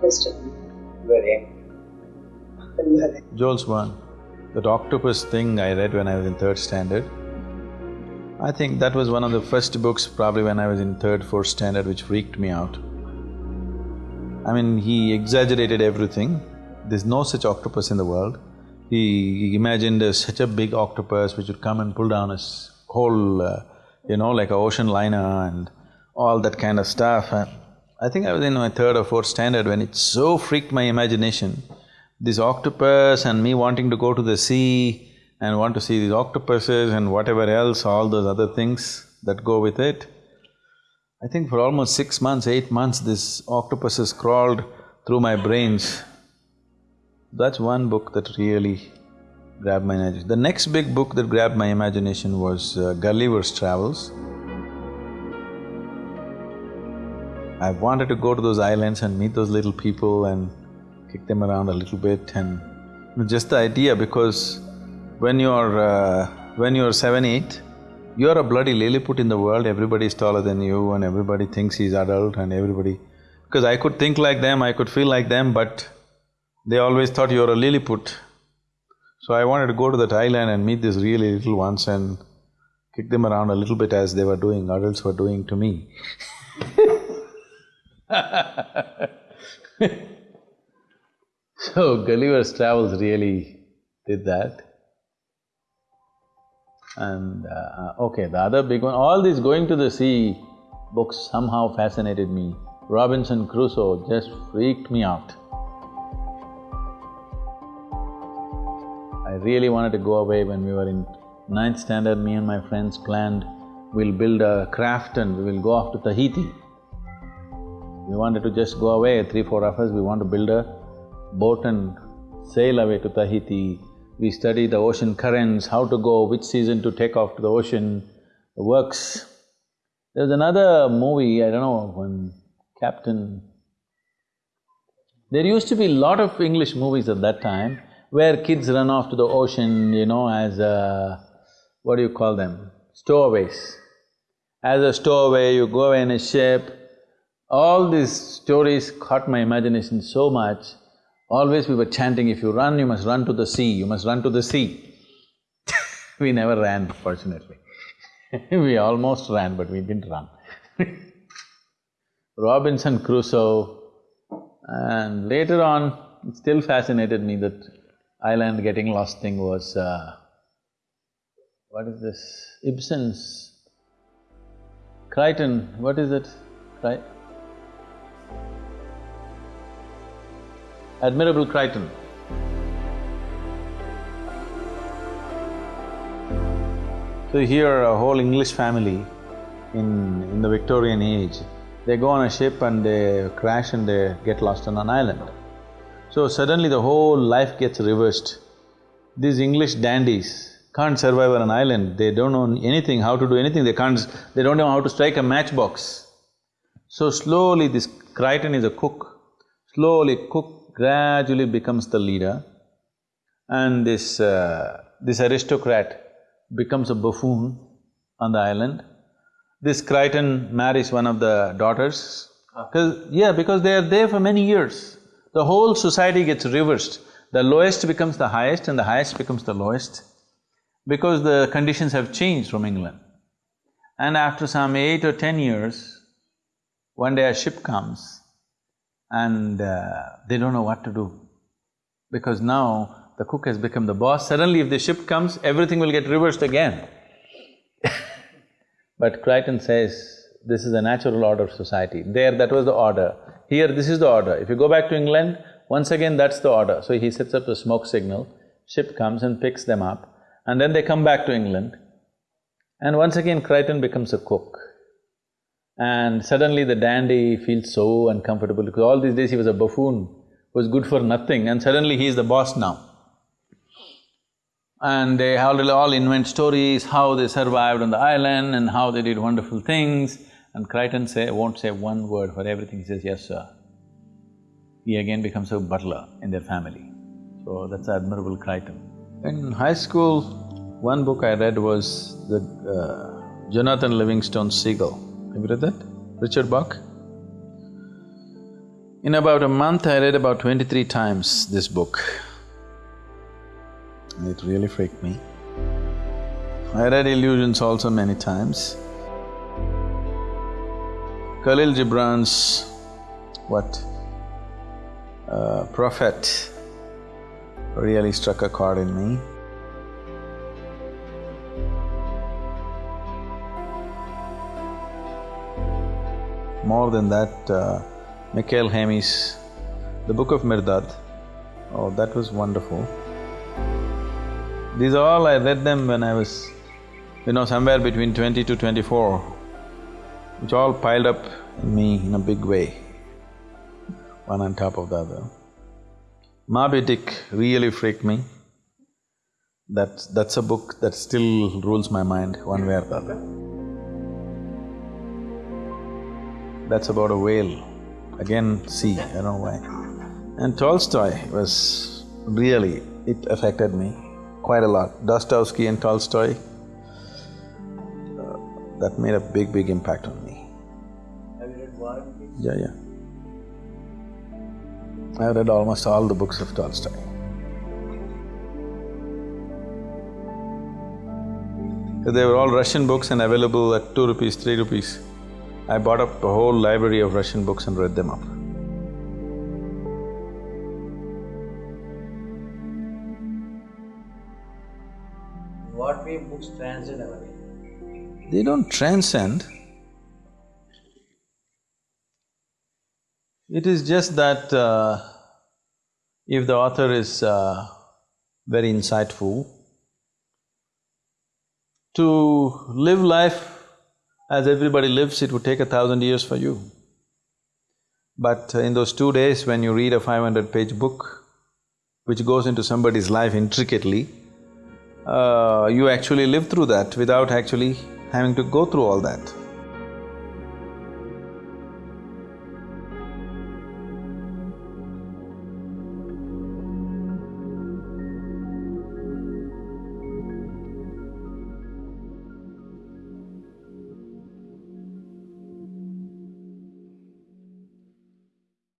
question. Very young. When you Jules Verne, that octopus thing I read when I was in third standard. I think that was one of the first books probably when I was in third, fourth standard which freaked me out. I mean, he exaggerated everything. There's no such octopus in the world. He, he imagined uh, such a big octopus which would come and pull down his whole, uh, you know, like a ocean liner and all that kind of stuff. And I think I was in my third or fourth standard when it so freaked my imagination. This octopus and me wanting to go to the sea and want to see these octopuses and whatever else, all those other things that go with it. I think for almost six months, eight months, this octopuses crawled through my brains. That's one book that really grabbed my imagination. The next big book that grabbed my imagination was uh, Gulliver's Travels. I wanted to go to those islands and meet those little people and kick them around a little bit and just the idea because when you're… Uh, when you're seven, eight, you're a bloody Lilliput in the world, everybody is taller than you and everybody thinks he's adult and everybody… Because I could think like them, I could feel like them, but they always thought you're a Lilliput. So I wanted to go to that island and meet these really little ones and kick them around a little bit as they were doing, adults were doing to me So Gulliver's Travels really did that. And uh, okay, the other big one, all these going to the sea books somehow fascinated me. Robinson Crusoe just freaked me out. I really wanted to go away when we were in ninth standard, me and my friends planned, we'll build a craft and we will go off to Tahiti. We wanted to just go away, three, four of us, we want to build a boat and sail away to Tahiti. We study the ocean currents, how to go, which season to take off to the ocean, the works. There's another movie, I don't know, when Captain… There used to be a lot of English movies at that time where kids run off to the ocean, you know, as a… what do you call them? Stowaways. As a stowaway, you go in a ship. All these stories caught my imagination so much. Always we were chanting, if you run, you must run to the sea, you must run to the sea. we never ran, fortunately. we almost ran, but we didn't run Robinson Crusoe, and later on, it still fascinated me that island getting lost thing was, uh, what is this, Ibsen's Crichton, what is it? Cri Admirable Crichton. So here a whole English family in… in the Victorian age, they go on a ship and they crash and they get lost on an island. So suddenly the whole life gets reversed. These English dandies can't survive on an island, they don't know anything, how to do anything, they can't… they don't know how to strike a matchbox. So slowly this Crichton is a cook, slowly cook gradually becomes the leader and this… Uh, this aristocrat becomes a buffoon on the island. This Crichton marries one of the daughters, because… yeah, because they are there for many years. The whole society gets reversed. The lowest becomes the highest and the highest becomes the lowest because the conditions have changed from England. And after some eight or ten years, one day a ship comes and uh, they don't know what to do because now the cook has become the boss, suddenly if the ship comes, everything will get reversed again But Crichton says, this is the natural order of society. There, that was the order. Here, this is the order. If you go back to England, once again, that's the order. So he sets up a smoke signal, ship comes and picks them up, and then they come back to England. And once again, Crichton becomes a cook. And suddenly the dandy feels so uncomfortable because all these days he was a buffoon, was good for nothing, and suddenly he is the boss now. And they all, all invent stories, how they survived on the island and how they did wonderful things. And Crichton say… won't say one word for everything, he says, yes, sir. He again becomes a butler in their family. So that's admirable Crichton. In high school, one book I read was the uh, Jonathan Livingston Seagull. Have you read that? Richard Bach? In about a month, I read about twenty-three times this book. It really freaked me. I read Illusions also many times. Khalil Gibran's what? Uh, Prophet really struck a chord in me. More than that, uh, Mikhail Naimy's The Book of Mirdad, oh, that was wonderful. These all, I read them when I was, you know, somewhere between twenty to twenty-four, which all piled up in me in a big way, one on top of the other. Moby really freaked me. That… that's a book that still rules my mind one way or the other. That's about a whale, again sea, I don't know why. And Tolstoy was really… it affected me quite a lot. Dostoevsky and Tolstoy, uh, that made a big, big impact on me. Have you read War and Peace? Yeah, yeah. I read almost all the books of Tolstoy. They were all Russian books and available at two rupees, three rupees. I bought up a whole library of Russian books and read them up. What way books transcend our? They don't transcend. It is just that uh, if the author is uh, very insightful, to live life as everybody lives, it would take a thousand years for you. But in those two days when you read a five hundred page book, which goes into somebody's life intricately, uh, you actually live through that without actually having to go through all that.